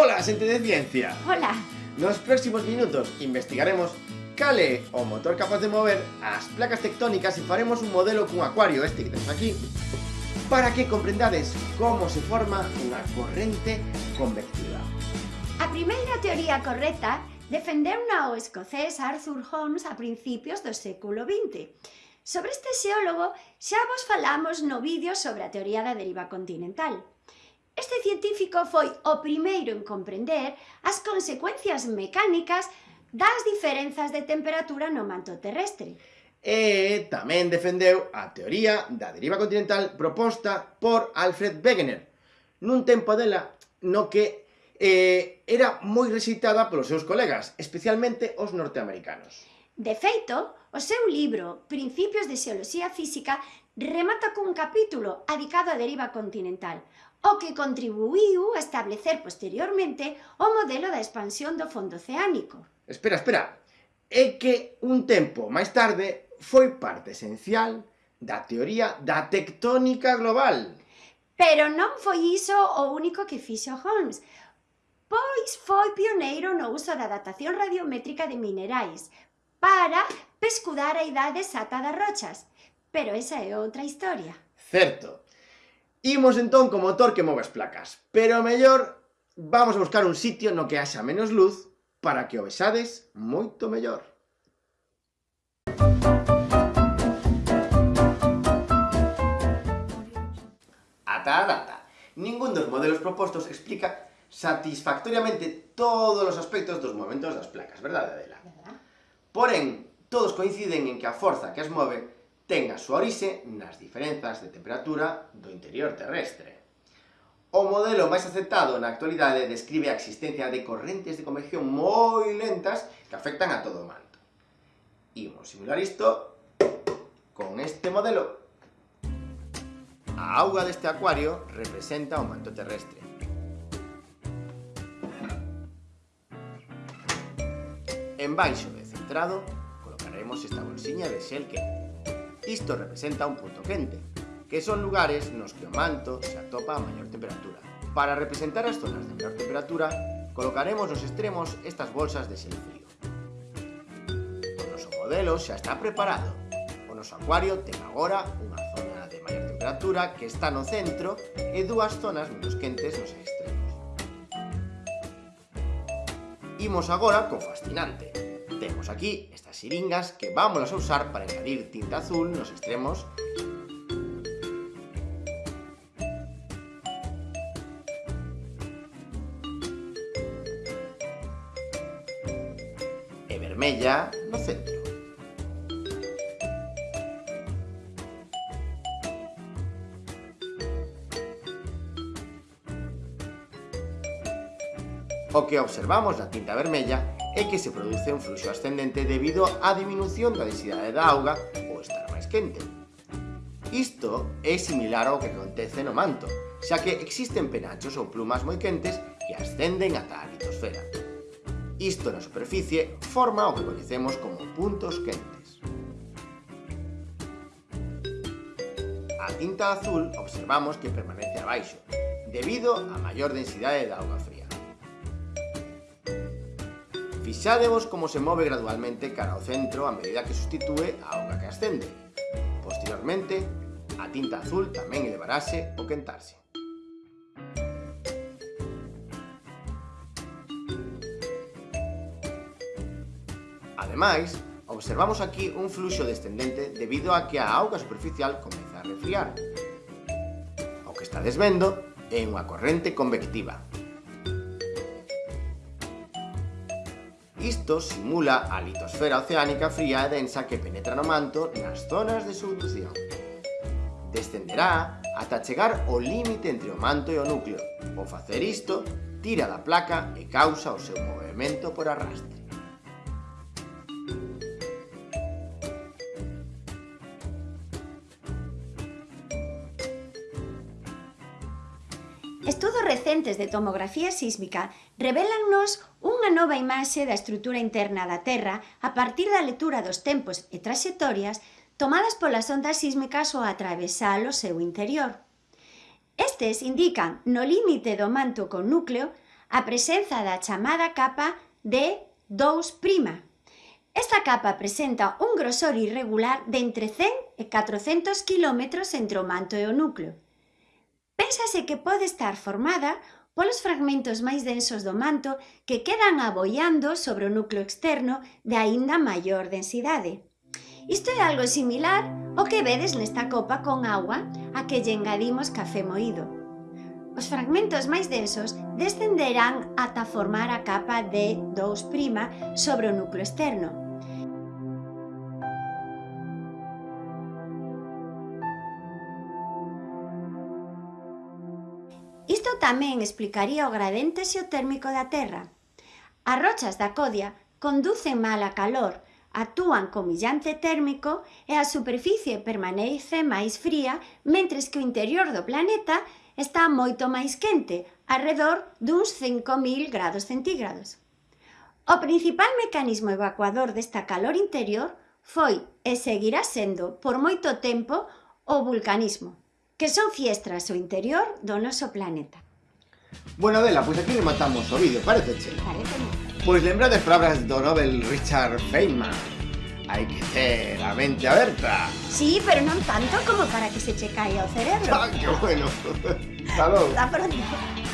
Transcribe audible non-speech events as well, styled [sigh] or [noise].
Hola, xente de ciencia. Hola. Nos próximos minutos investigaremos cale o motor capaz de mover as placas tectónicas e faremos un modelo cun acuario este que temos aquí para que comprendades como se forma unha corrente convectiva. A primeira teoría correcta defendeuna o escocés Arthur Holmes a principios do século XX. Sobre este xeólogo xa vos falamos no vídeo sobre a teoría da deriva continental. Este científico foi o primeiro en comprender as consecuencias mecánicas das diferenzas de temperatura no manto terrestre. E tamén defendeu a teoría da deriva continental proposta por Alfred Wegener, nun tempo dela no que eh, era moi recitada polos seus colegas, especialmente os norteamericanos. De feito, o seu libro Principios de Xeoloxía Física remata cun capítulo adicado á deriva continental, o que contribuiu a establecer posteriormente o modelo da expansión do fondo oceánico. Espera, espera, é que un tempo máis tarde foi parte esencial da teoría da tectónica global. Pero non foi iso o único que fixo Holmes, pois foi pioneiro no uso da datación radiométrica de minerais para pescudar a idade exata das rochas. Pero esa é outra historia. Certo, Imos entón co motor que move as placas, pero mellor vamos a buscar un sitio no que haxa menos luz para que o vexades moito mellor. Ata a data, ningún dos modelos propostos explica satisfactoriamente todos os aspectos dos movimentos das placas, verdade, Adela? Porén, todos coinciden en que a forza que as move ten a súa orixe nas diferenzas de temperatura do interior terrestre. O modelo máis aceptado na actualidade describe a existencia de correntes de convección moi lentas que afectan a todo o manto. Imos simular isto con este modelo. A auga deste acuario representa o manto terrestre. En baixo de centrado colocaremos esta bolsiña de xel que Isto representa un punto quente, que son lugares nos que o manto se atopa a maior temperatura. Para representar as zonas de maior temperatura, colocaremos nos extremos estas bolsas de xel frío. O noso modelo xa está preparado. O noso acuario ten agora unha zona de maior temperatura que está no centro e dúas zonas menos quentes nos extremos. Imos agora co fascinante, Temos aquí estas xiringas que vamos a usar para engadir tinta azul nos extremos vermella no centro. O que observamos na tinta vermella é que se produce un fluxo ascendente debido á diminución da densidade da auga ou estar máis quente. Isto é similar ao que acontece no manto, xa que existen penachos ou plumas moi quentes que ascenden ata a litosfera. Isto na superficie forma o que coñecemos como puntos quentes. A tinta azul observamos que permanece abaixo, debido á maior densidade da auga fría. Fixádevos como se move gradualmente cara ao centro a medida que sustitúe a auga que ascende. Posteriormente, a tinta azul tamén elevarase o quentarse. Ademais, observamos aquí un fluxo descendente debido a que a auga superficial comeza a refriar. O que está vendo é unha corrente convectiva, Isto simula a litosfera oceánica fría e densa que penetra no manto nas zonas de subducción. Descenderá ata chegar ao límite entre o manto e o núcleo. Ao facer isto, tira da placa e causa o seu movimento por arrastre. Estudos recentes de tomografía sísmica revelannos unha nova imaxe da estrutura interna da Terra a partir da lectura dos tempos e traxectorias tomadas polas ondas sísmicas ao atravesar o seu interior. Estes indican no límite do manto con núcleo a presenza da chamada capa de 2'. Esta capa presenta un grosor irregular de entre 100 e 400 km entre o manto e o núcleo. Pénsase que pode estar formada polos fragmentos máis densos do manto que quedan aboiando sobre o núcleo externo de aínda maior densidade. Isto é algo similar ao que vedes nesta copa con agua a que lle engadimos café moído. Os fragmentos máis densos descenderán ata formar a capa de 2' sobre o núcleo externo, Isto tamén explicaría o gradente xeotérmico da Terra. As rochas da Codia conducen mal a calor, actúan como illante térmico e a superficie permanece máis fría, mentres que o interior do planeta está moito máis quente, arredor duns 5.000 grados centígrados. O principal mecanismo evacuador desta calor interior foi e seguirá sendo por moito tempo o vulcanismo. Que son fiestras o interior do noso planeta. Bueno, Adela, pois aquí rematamos o vídeo, parece che? Parece Pois lembrades palabras do Nobel Richard Feynman. Hai que ter a mente aberta. Sí, pero non tanto como para que se che caia o cerebro. Ah, que bueno. [laughs] Hasta logo. Hasta pronto.